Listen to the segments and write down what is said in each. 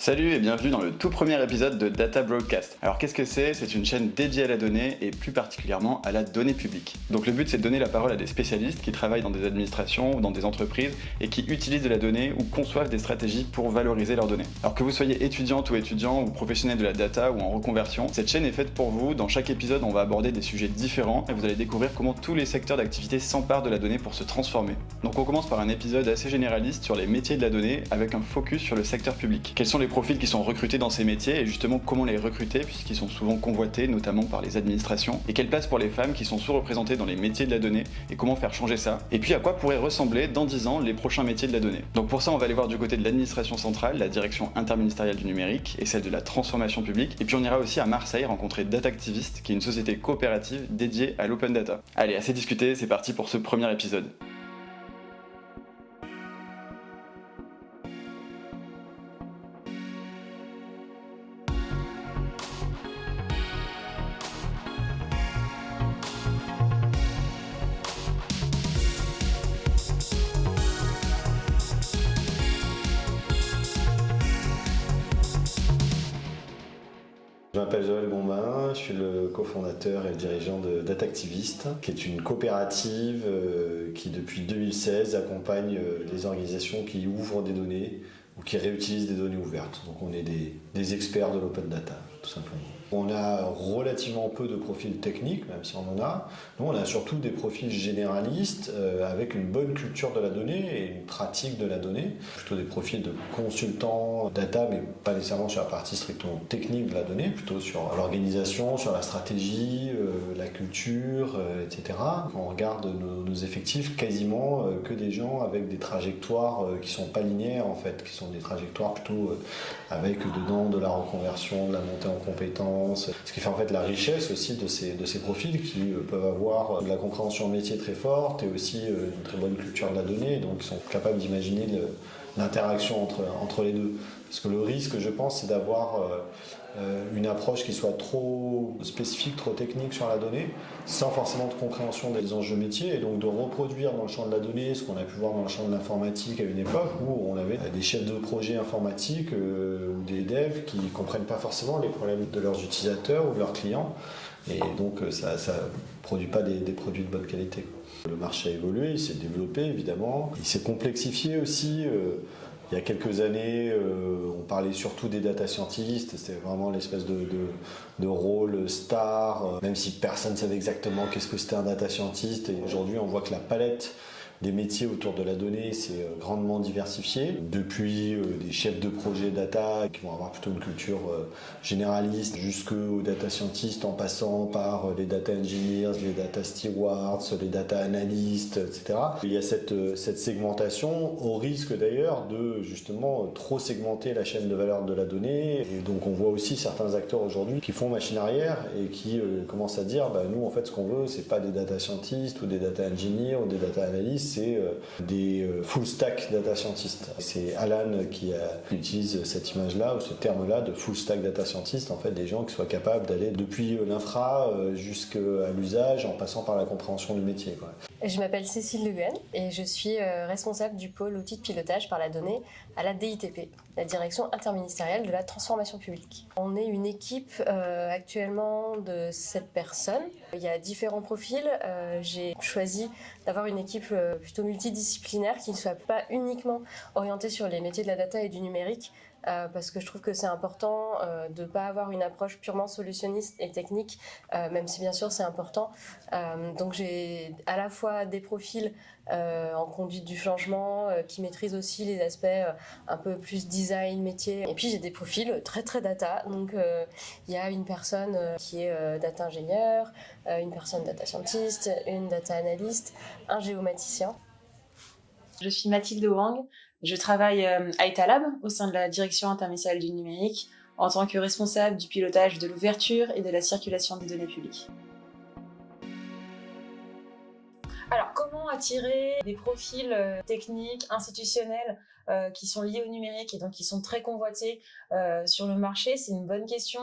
Salut et bienvenue dans le tout premier épisode de Data Broadcast. Alors qu'est-ce que c'est? C'est une chaîne dédiée à la donnée et plus particulièrement à la donnée publique. Donc le but c'est de donner la parole à des spécialistes qui travaillent dans des administrations ou dans des entreprises et qui utilisent de la donnée ou conçoivent des stratégies pour valoriser leurs données. Alors que vous soyez étudiante ou étudiant ou professionnel de la data ou en reconversion, cette chaîne est faite pour vous. Dans chaque épisode on va aborder des sujets différents et vous allez découvrir comment tous les secteurs d'activité s'emparent de la donnée pour se transformer. Donc on commence par un épisode assez généraliste sur les métiers de la donnée avec un focus sur le secteur public. Quels sont les profils qui sont recrutés dans ces métiers et justement comment les recruter puisqu'ils sont souvent convoités notamment par les administrations et quelle place pour les femmes qui sont sous-représentées dans les métiers de la donnée et comment faire changer ça et puis à quoi pourraient ressembler dans 10 ans les prochains métiers de la donnée. Donc pour ça on va aller voir du côté de l'administration centrale, la direction interministérielle du numérique et celle de la transformation publique et puis on ira aussi à Marseille rencontrer Datactivist qui est une société coopérative dédiée à l'open data. Allez assez discuté, c'est parti pour ce premier épisode. M'appelle Joël Gombin, je suis le cofondateur et le dirigeant de Datactivist, qui est une coopérative euh, qui depuis 2016 accompagne euh, les organisations qui ouvrent des données ou qui réutilisent des données ouvertes. Donc on est des experts de l'open data, tout simplement. On a relativement peu de profils techniques, même si on en a. Nous, on a surtout des profils généralistes euh, avec une bonne culture de la donnée et une pratique de la donnée. Plutôt des profils de consultants data, mais pas nécessairement sur la partie strictement technique de la donnée, plutôt sur l'organisation, sur la stratégie, euh, la culture, euh, etc. On regarde nos, effectifs, quasiment que des gens avec des trajectoires qui sont pas linéaires en fait, qui sont des trajectoires plutôt avec dedans de la reconversion, de la montée en compétences, ce qui fait en fait la richesse aussi de ces, profils qui euh, peuvent avoir de la compréhension métier très forte et aussi euh, une très bonne culture de la donnée, donc ils sont capables d'imaginer l'interaction entre, entre les deux. Parce que le risque, je pense, c'est d'avoir euh, une approche qui soit trop spécifique, trop technique sur la donnée, sans forcément de compréhension des enjeux métiers, et donc de reproduire dans le champ de la donnée ce qu'on a pu voir dans le champ de l'informatique à une époque où on avait des chefs de projet informatiques euh, ou des devs qui ne comprennent pas forcément les problèmes de leurs utilisateurs ou de leurs clients, et donc ça ne produit pas des, produits de bonne qualité. Le marché a évolué, il s'est développé évidemment, il s'est complexifié aussi. Euh, il y a quelques années, euh, on parlait surtout des data scientists, c'était vraiment l'espèce de, rôle star, euh, même si personne ne savait exactement qu'est-ce que c'était un data scientist. Et aujourd'hui, on voit que la palette des métiers autour de la donnée s'est grandement diversifié. Depuis euh, des chefs de projet data qui vont avoir plutôt une culture euh, généraliste jusqu'aux data scientists en passant par euh, les data engineers, les data stewards, les data analysts, etc. Il y a cette, segmentation au risque d'ailleurs de justement trop segmenter la chaîne de valeur de la donnée. Et donc on voit aussi certains acteurs aujourd'hui qui font machine arrière et qui euh, commencent à dire bah, nous en fait ce qu'on veut c'est pas des data scientists ou des data engineers ou des data analysts c'est euh, des euh, full stack data scientists. C'est Alan qui, utilise cette image-là ou ce terme-là de full stack data scientist, en fait des gens qui soient capables d'aller depuis l'infra jusqu'à l'usage en passant par la compréhension du métier. Je m'appelle Cécile Le Guen et je suis responsable du pôle outils de pilotage par la donnée à la DITP, la Direction interministérielle de la transformation publique. On est une équipe euh, actuellement de 7 personnes. Il y a différents profils. Euh, J'ai choisi d'avoir une équipe euh, plutôt multidisciplinaire qui ne soit pas uniquement orientée sur les métiers de la data et du numérique, euh, parce que je trouve que c'est important euh, de ne pas avoir une approche purement solutionniste et technique, euh, même si bien sûr c'est important. donc j'ai à la fois des profils en conduite du changement qui maîtrisent aussi les aspects un peu plus design, métier. Et puis j'ai des profils très très data. Donc il y a une personne qui est data ingénieur, une personne data scientist, une data analyst, un géomaticien. Je suis Mathilde Wang, je travaille à Etalab au sein de la direction interministérielle du numérique en tant que responsable du pilotage de l'ouverture et de la circulation des données publiques. Alors, comment attirer des profils techniques, institutionnels euh, qui sont liés au numérique et donc qui sont très convoités euh, sur le marché? C'est une bonne question.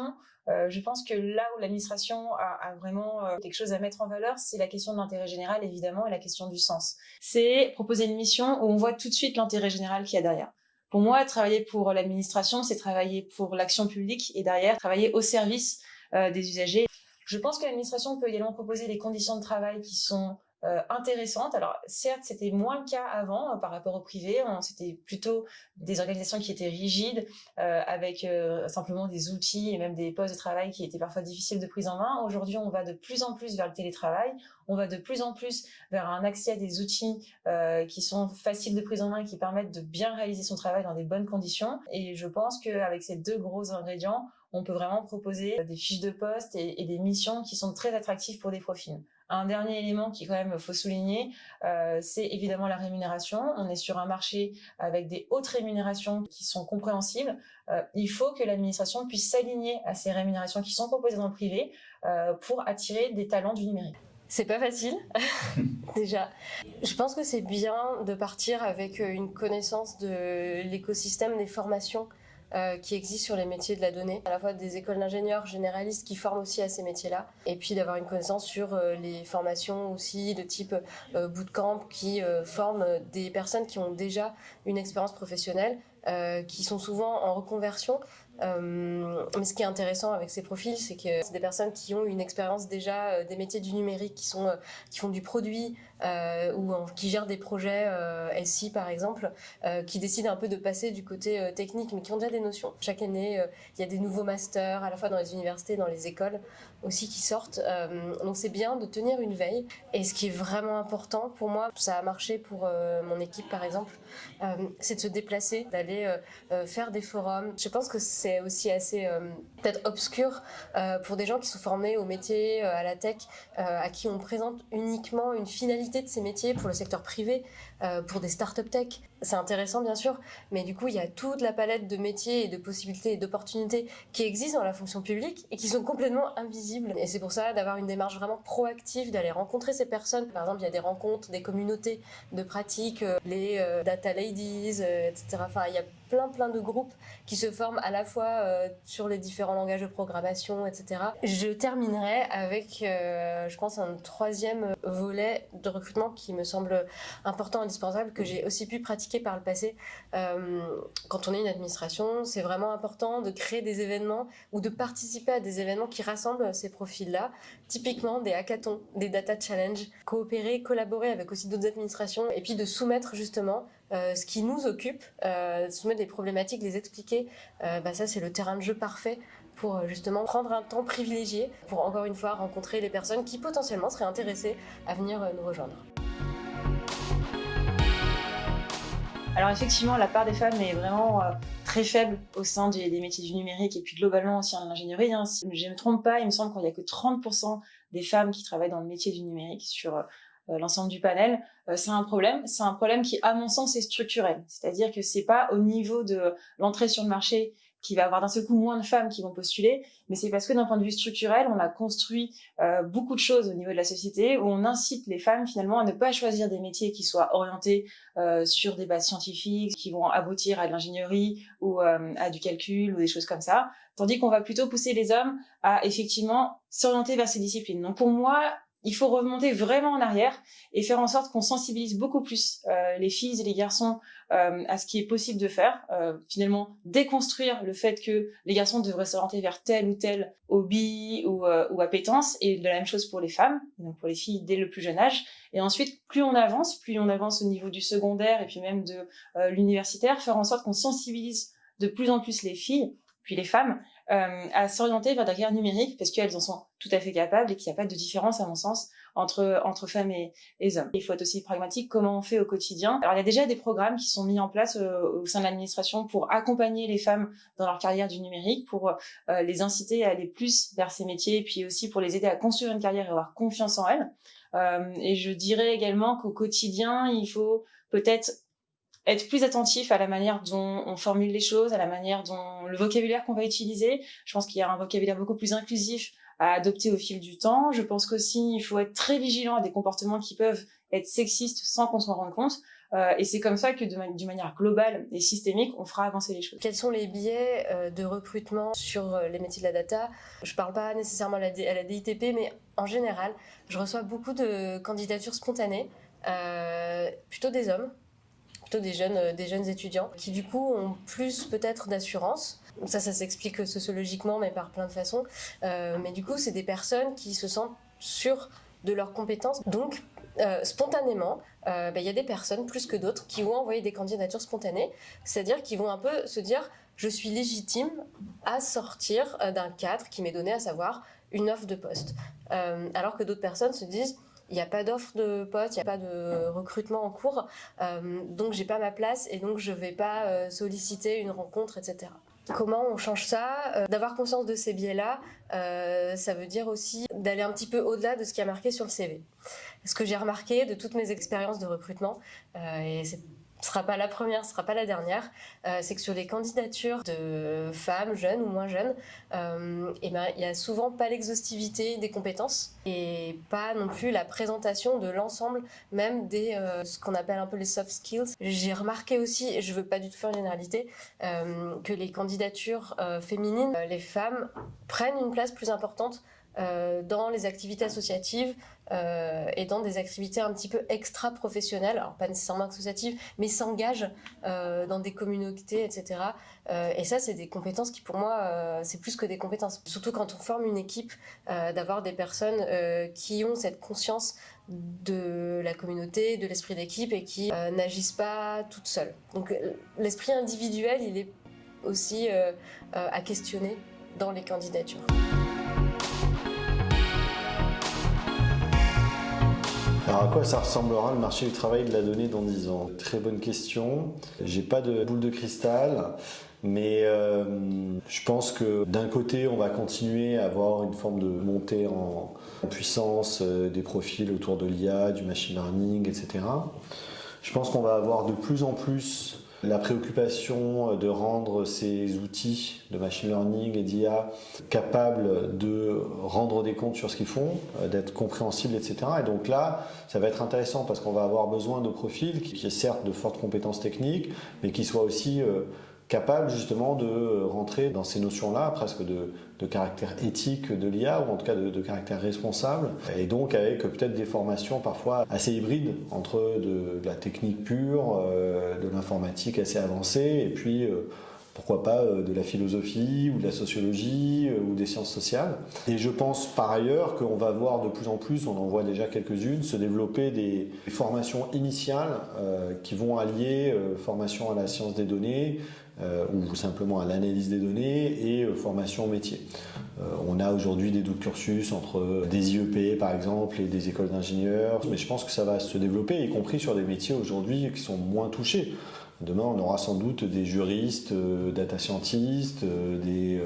Euh, je pense que là où l'administration a, a, vraiment euh, quelque chose à mettre en valeur, c'est la question de l'intérêt général, évidemment, et la question du sens. C'est proposer une mission où on voit tout de suite l'intérêt général qu'il y a derrière. Pour moi, travailler pour l'administration, c'est travailler pour l'action publique et derrière, travailler au service des usagers. Je pense que l'administration peut également proposer des conditions de travail qui sont euh, intéressante. Alors certes, c'était moins le cas avant euh, par rapport au privé. C'était plutôt des organisations qui étaient rigides, euh, avec simplement des outils et même des postes de travail qui étaient parfois difficiles de prise en main. Aujourd'hui, on va de plus en plus vers le télétravail. On va de plus en plus vers un accès à des outils qui sont faciles de prise en main et qui permettent de bien réaliser son travail dans des bonnes conditions. Et je pense qu'avec ces deux gros ingrédients, on peut vraiment proposer des fiches de poste et, et des missions qui sont très attractives pour des profils. Un dernier élément qui quand même faut souligner, euh, c'est évidemment la rémunération. On est sur un marché avec des hautes rémunérations qui sont compréhensibles. Euh, il faut que l'administration puisse s'aligner à ces rémunérations qui sont proposées dans le privé euh, pour attirer des talents du numérique. C'est pas facile, déjà. Je pense que c'est bien de partir avec une connaissance de l'écosystème des formations euh, qui existent sur les métiers de la donnée, à la fois des écoles d'ingénieurs généralistes qui forment aussi à ces métiers-là, et puis d'avoir une connaissance sur euh, les formations aussi de type euh, bootcamp qui forment des personnes qui ont déjà une expérience professionnelle, qui sont souvent en reconversion. Mais ce qui est intéressant avec ces profils, c'est que c'est des personnes qui ont une expérience déjà des métiers du numérique, qui sont qui font du produit ou qui gèrent des projets SI par exemple, qui décident un peu de passer du côté technique, mais qui ont déjà des notions. Chaque année, il y a des nouveaux masters, à la fois dans les universités, dans les écoles aussi qui sortent. donc c'est bien de tenir une veille. Et ce qui est vraiment important pour moi, ça a marché pour mon équipe par exemple, c'est de se déplacer, d'aller faire des forums. Je pense que c'est aussi assez euh, peut-être obscur euh, pour des gens qui sont formés au métier, euh, à la tech, à qui on présente uniquement une finalité de ces métiers pour le secteur privé, pour des start-up tech. C'est intéressant bien sûr, mais du coup il y a toute la palette de métiers et de possibilités et d'opportunités qui existent dans la fonction publique et qui sont complètement invisibles. Et c'est pour ça d'avoir une démarche vraiment proactive, d'aller rencontrer ces personnes. Par exemple, il y a des rencontres, des communautés de pratiques, les data ladies, etc. Enfin, il y a plein plein de groupes qui se forment à la fois euh, sur les différents langages de programmation, etc. Je terminerai avec, euh, je pense, un troisième volet de recrutement qui me semble important, que j'ai aussi pu pratiquer par le passé. Euh, quand on est une administration, c'est vraiment important de créer des événements ou de participer à des événements qui rassemblent ces profils-là, typiquement des hackathons, des data challenges, coopérer, collaborer avec aussi d'autres administrations et puis de soumettre justement euh, ce qui nous occupe, euh, soumettre des problématiques, les expliquer, euh, bah ça c'est le terrain de jeu parfait pour justement prendre un temps privilégié pour encore une fois rencontrer les personnes qui potentiellement seraient intéressées à venir nous rejoindre. Alors effectivement, la part des femmes est vraiment très faible au sein des, métiers du numérique et puis globalement aussi en ingénierie. Hein. Si je ne me trompe pas, il me semble qu'il n'y a que 30% des femmes qui travaillent dans le métier du numérique sur euh, l'ensemble du panel, euh, c'est un problème. C'est un problème qui, à mon sens, est structurel. C'est-à-dire que c'est pas au niveau de l'entrée sur le marché qui va avoir d'un seul coup moins de femmes qui vont postuler, mais c'est parce que d'un point de vue structurel, on a construit euh, beaucoup de choses au niveau de la société où on incite les femmes finalement à ne pas choisir des métiers qui soient orientés sur des bases scientifiques, qui vont aboutir à de l'ingénierie ou à du calcul ou des choses comme ça, tandis qu'on va plutôt pousser les hommes à effectivement s'orienter vers ces disciplines. Donc pour moi, il faut remonter vraiment en arrière et faire en sorte qu'on sensibilise beaucoup plus euh, les filles et les garçons euh, à ce qui est possible de faire. Euh, finalement, déconstruire le fait que les garçons devraient s'orienter vers tel ou tel hobby ou, ou appétence, et de la même chose pour les femmes, donc pour les filles dès le plus jeune âge. Et ensuite, plus on avance, plus on avance au niveau du secondaire et puis même de l'universitaire, faire en sorte qu'on sensibilise de plus en plus les filles, puis les femmes, euh, à s'orienter vers la carrière numérique parce qu'elles en sont tout à fait capables et qu'il n'y a pas de différence, à mon sens, entre, entre femmes et, hommes. Il faut être aussi pragmatique, comment on fait au quotidien. Alors, il y a déjà des programmes qui sont mis en place euh, au sein de l'administration pour accompagner les femmes dans leur carrière du numérique, pour euh, les inciter à aller plus vers ces métiers et puis aussi pour les aider à construire une carrière et avoir confiance en elles. et je dirais également qu'au quotidien, il faut peut-être être plus attentif à la manière dont on formule les choses, à la manière dont le vocabulaire qu'on va utiliser. Je pense qu'il y a un vocabulaire beaucoup plus inclusif à adopter au fil du temps. Je pense qu'aussi il faut être très vigilant à des comportements qui peuvent être sexistes sans qu'on s'en rende compte. Euh, et c'est comme ça que d'une manière globale et systémique, on fera avancer les choses. Quels sont les biais euh, de recrutement sur euh, les métiers de la data? Je parle pas nécessairement à la, à la, DITP, mais en général, je reçois beaucoup de candidatures spontanées, plutôt des hommes, plutôt des jeunes, des jeunes étudiants, qui du coup ont plus peut-être d'assurance. Ça, ça s'explique sociologiquement, mais par plein de façons. mais du coup, c'est des personnes qui se sentent sûres de leurs compétences. Donc, spontanément, il y a des personnes plus que d'autres qui vont envoyer des candidatures spontanées, c'est-à-dire qui vont un peu se dire je suis légitime à sortir d'un cadre qui m'est donné, à savoir une offre de poste. Euh, alors que d'autres personnes se disent il n'y a pas d'offre de poste, il n'y a pas de recrutement en cours, euh, donc j'ai pas ma place et donc je vais pas euh, solliciter une rencontre, etc. Comment on change ça? Euh, D'avoir conscience de ces biais-là, ça veut dire aussi d'aller un petit peu au-delà de ce qui a marqué sur le CV. Ce que j'ai remarqué de toutes mes expériences de recrutement, et c'est ce sera pas la première, ce sera pas la dernière, euh, c'est que sur les candidatures de femmes jeunes ou moins jeunes, euh, eh ben il y a souvent pas l'exhaustivité des compétences et pas non plus la présentation de l'ensemble même des euh, ce qu'on appelle un peu les soft skills. J'ai remarqué aussi, et je veux pas du tout faire une généralité, que les candidatures féminines, les femmes prennent une place plus importante euh, dans les activités associatives euh, et dans des activités un petit peu extra-professionnelles, alors pas nécessairement associatives, mais s'engagent euh, dans des communautés, etc. et ça, c'est des compétences qui, pour moi, c'est plus que des compétences. Surtout quand on forme une équipe, d'avoir des personnes qui ont cette conscience de la communauté, de l'esprit d'équipe et qui n'agissent pas toutes seules. Donc l'esprit individuel, il est aussi à questionner dans les candidatures. Alors à quoi ça ressemblera le marché du travail de la donnée dans 10 ans? Très bonne question. J'ai pas de boule de cristal. Mais euh, je pense que d'un côté, on va continuer à avoir une forme de montée en puissance euh, des profils autour de l'IA, du machine learning, etc. Je pense qu'on va avoir de plus en plus la préoccupation de rendre ces outils de machine learning et d'IA capables de rendre des comptes sur ce qu'ils font, euh, d'être compréhensibles, etc. Et donc là, ça va être intéressant parce qu'on va avoir besoin de profils qui aient certes de fortes compétences techniques, mais qui soient aussi euh, capable justement de rentrer dans ces notions-là, presque de, de, caractère éthique de l'IA, ou en tout cas de, caractère responsable, et donc avec peut-être des formations parfois assez hybrides entre de, la technique pure, euh, de l'informatique assez avancée, et puis euh, pourquoi pas euh, de la philosophie ou de la sociologie ou des sciences sociales. Et je pense par ailleurs qu'on va voir de plus en plus, on en voit déjà quelques-unes, se développer des formations initiales qui vont allier formation à la science des données, ou simplement à l'analyse des données et euh, formation métier. Euh, on a aujourd'hui des doubles cursus entre des IEP par exemple et des écoles d'ingénieurs, mais je pense que ça va se développer, y compris sur des métiers aujourd'hui qui sont moins touchés. Demain, on aura sans doute des juristes, data scientists, des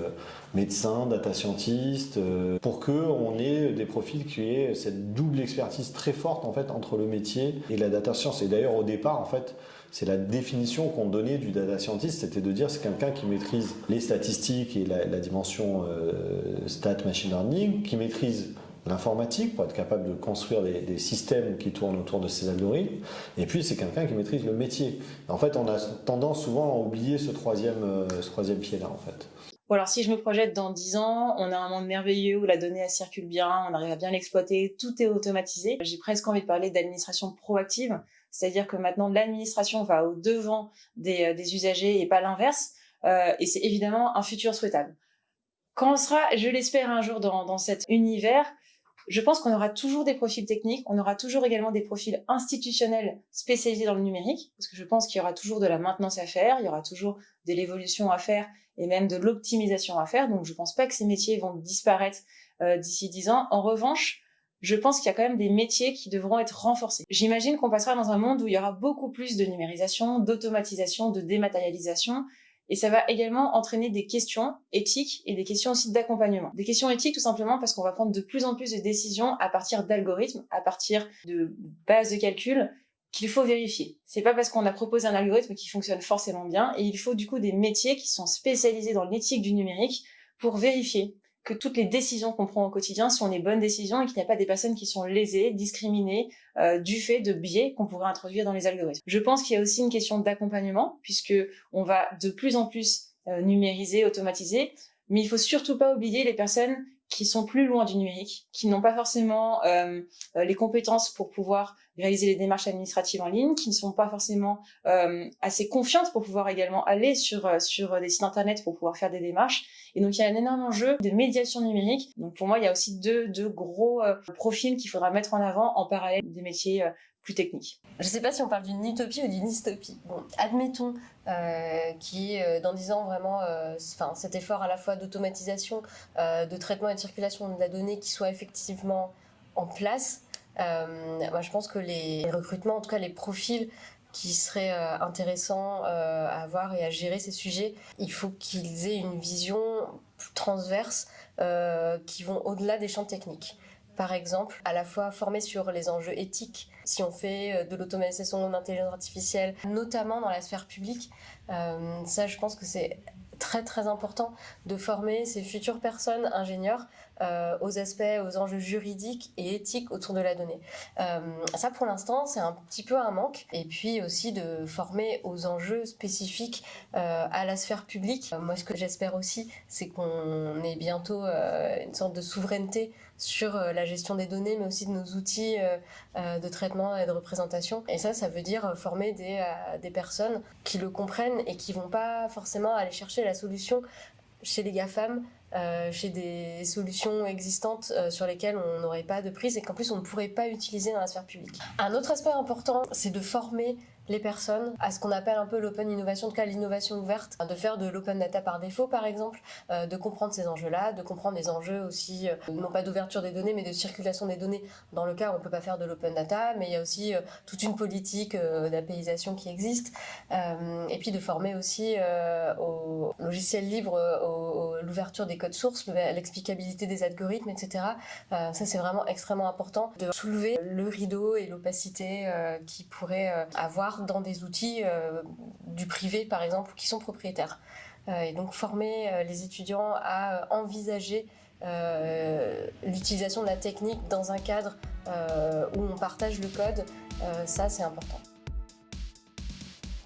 médecins, data scientists, pour que on ait des profils qui aient cette double expertise très forte en fait entre le métier et la data science. Et d'ailleurs, au départ, en fait, c'est la définition qu'on donnait du data scientist, c'était de dire c'est quelqu'un qui maîtrise les statistiques et la, dimension euh, stat machine learning, qui maîtrise l'informatique pour être capable de construire des, systèmes qui tournent autour de ces algorithmes. Et puis c'est quelqu'un qui maîtrise le métier. En fait, on a tendance souvent à oublier ce troisième, euh, troisième pied-là, en fait. Alors si je me projette dans 10 ans, on a un monde merveilleux où la donnée circule bien, on arrive à bien l'exploiter, tout est automatisé. J'ai presque envie de parler d'administration proactive c'est-à-dire que maintenant l'administration va au devant des, euh, des usagers et pas l'inverse, euh, et c'est évidemment un futur souhaitable. Quand on sera, je l'espère un jour dans, dans cet univers, je pense qu'on aura toujours des profils techniques, on aura toujours également des profils institutionnels spécialisés dans le numérique, parce que je pense qu'il y aura toujours de la maintenance à faire, il y aura toujours de l'évolution à faire et même de l'optimisation à faire. Donc je pense pas que ces métiers vont disparaître euh, d'ici dix ans. En revanche, je pense qu'il y a quand même des métiers qui devront être renforcés. J'imagine qu'on passera dans un monde où il y aura beaucoup plus de numérisation, d'automatisation, de dématérialisation, et ça va également entraîner des questions éthiques et des questions aussi d'accompagnement. Des questions éthiques tout simplement parce qu'on va prendre de plus en plus de décisions à partir d'algorithmes, à partir de bases de calcul qu'il faut vérifier. C'est pas parce qu'on a proposé un algorithme qui fonctionne forcément bien, et il faut du coup des métiers qui sont spécialisés dans l'éthique du numérique pour vérifier que toutes les décisions qu'on prend au quotidien sont les bonnes décisions et qu'il n'y a pas des personnes qui sont lésées, discriminées euh, du fait de biais qu'on pourrait introduire dans les algorithmes. Je pense qu'il y a aussi une question d'accompagnement puisque on va de plus en plus euh, numériser, automatiser, mais il faut surtout pas oublier les personnes qui sont plus loin du numérique, qui n'ont pas forcément euh, euh, les compétences pour pouvoir réaliser les démarches administratives en ligne, qui ne sont pas forcément euh, assez confiantes pour pouvoir également aller sur euh, sur des sites internet pour pouvoir faire des démarches. Et donc il y a un énorme enjeu de médiation numérique. Donc pour moi, il y a aussi deux deux gros profils qu'il faudra mettre en avant en parallèle des métiers plus technique. Je ne sais pas si on parle d'une utopie ou d'une dystopie. Bon, admettons euh, qui est euh, dans 10 ans vraiment euh, cet effort à la fois d'automatisation, euh, de traitement et de circulation de la donnée qui soit effectivement en place. Moi, je pense que les recrutements, en tout cas les profils qui seraient intéressants à avoir et à gérer ces sujets, il faut qu'ils aient une vision transverse qui vont au-delà des champs techniques par exemple, à la fois formés sur les enjeux éthiques, si on fait euh, de l'automatisation d'intelligence artificielle, notamment dans la sphère publique. Euh, ça, je pense que c'est très très important de former ces futures personnes ingénieurs euh, aux aspects, aux enjeux juridiques et éthiques autour de la donnée. Euh, ça, pour l'instant, c'est un petit peu un manque. Et puis aussi de former aux enjeux spécifiques euh, à la sphère publique. moi, ce que j'espère aussi, c'est qu'on ait bientôt une sorte de souveraineté sur la gestion des données, mais aussi de nos outils de traitement et de représentation. Et ça, ça veut dire former des, personnes qui le comprennent et qui vont pas forcément aller chercher la solution chez les GAFAM, euh, chez des solutions existantes euh, sur lesquelles on n'aurait pas de prise et qu'en plus on ne pourrait pas utiliser dans la sphère publique. Un autre aspect important, c'est de former les personnes à ce qu'on appelle un peu l'open innovation, en tout cas l'innovation ouverte, de faire de l'open data par défaut par exemple, euh, de comprendre ces enjeux-là, de comprendre les enjeux aussi, euh, non pas d'ouverture des données, mais de circulation des données dans le cas où on ne peut pas faire de l'open data, mais il y a aussi euh, toute une politique d'apéisation qui existe, et puis de former aussi au logiciel libre, l'ouverture des codes sources, l'explicabilité des algorithmes, etc. ça c'est vraiment extrêmement important de soulever le rideau et l'opacité qui pourrait avoir dans des outils euh, du privé, par exemple, qui sont propriétaires. Euh, et donc former euh, les étudiants à envisager l'utilisation de la technique dans un cadre où on partage le code, ça c'est important.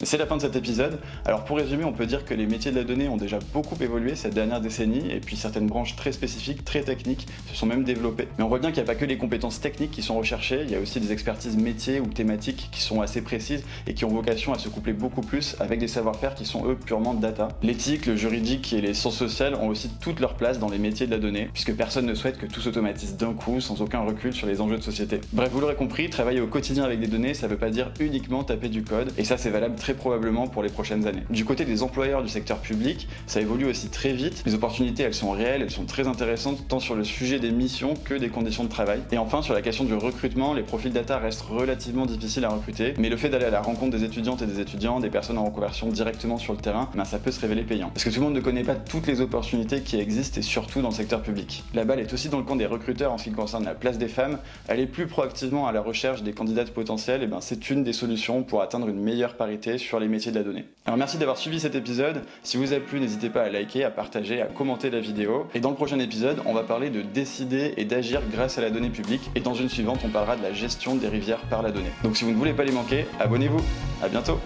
C'est la fin de cet épisode. Alors pour résumer, on peut dire que les métiers de la donnée ont déjà beaucoup évolué cette dernière décennie et puis certaines branches très spécifiques, très techniques se sont même développées. Mais on voit bien qu'il n'y a pas que les compétences techniques qui sont recherchées, il y a aussi des expertises métiers ou thématiques qui sont assez précises et qui ont vocation à se coupler beaucoup plus avec des savoir-faire qui sont eux purement data. L'éthique, le juridique et les sciences sociales ont aussi toute leur place dans les métiers de la donnée puisque personne ne souhaite que tout s'automatise d'un coup sans aucun recul sur les enjeux de société. Bref, vous l'aurez compris, travailler au quotidien avec des données, ça veut pas dire uniquement taper du code et ça c'est valable très probablement pour les prochaines années. Du côté des employeurs du secteur public, ça évolue aussi très vite. Les opportunités, elles sont réelles, elles sont très intéressantes, tant sur le sujet des missions que des conditions de travail. Et enfin, sur la question du recrutement, les profils data restent relativement difficiles à recruter, mais le fait d'aller à la rencontre des étudiantes et des étudiants, des personnes en reconversion directement sur le terrain, ben ça peut se révéler payant. Parce que tout le monde ne connaît pas toutes les opportunités qui existent et surtout dans le secteur public. La balle est aussi dans le camp des recruteurs en ce qui concerne la place des femmes. Aller plus proactivement à la recherche des candidates potentielles, et ben c'est une des solutions pour atteindre une meilleure parité sur les métiers de la données. Alors merci d'avoir suivi cet épisode. Si vous a plu, n'hésitez pas à liker, à partager, à commenter la vidéo. Et dans le prochain épisode, on va parler de décider et d'agir grâce à la donnée publique. Et dans une suivante, on parlera de la gestion des rivières par la donnée. Donc si vous ne voulez pas les manquer, abonnez-vous. À bientôt.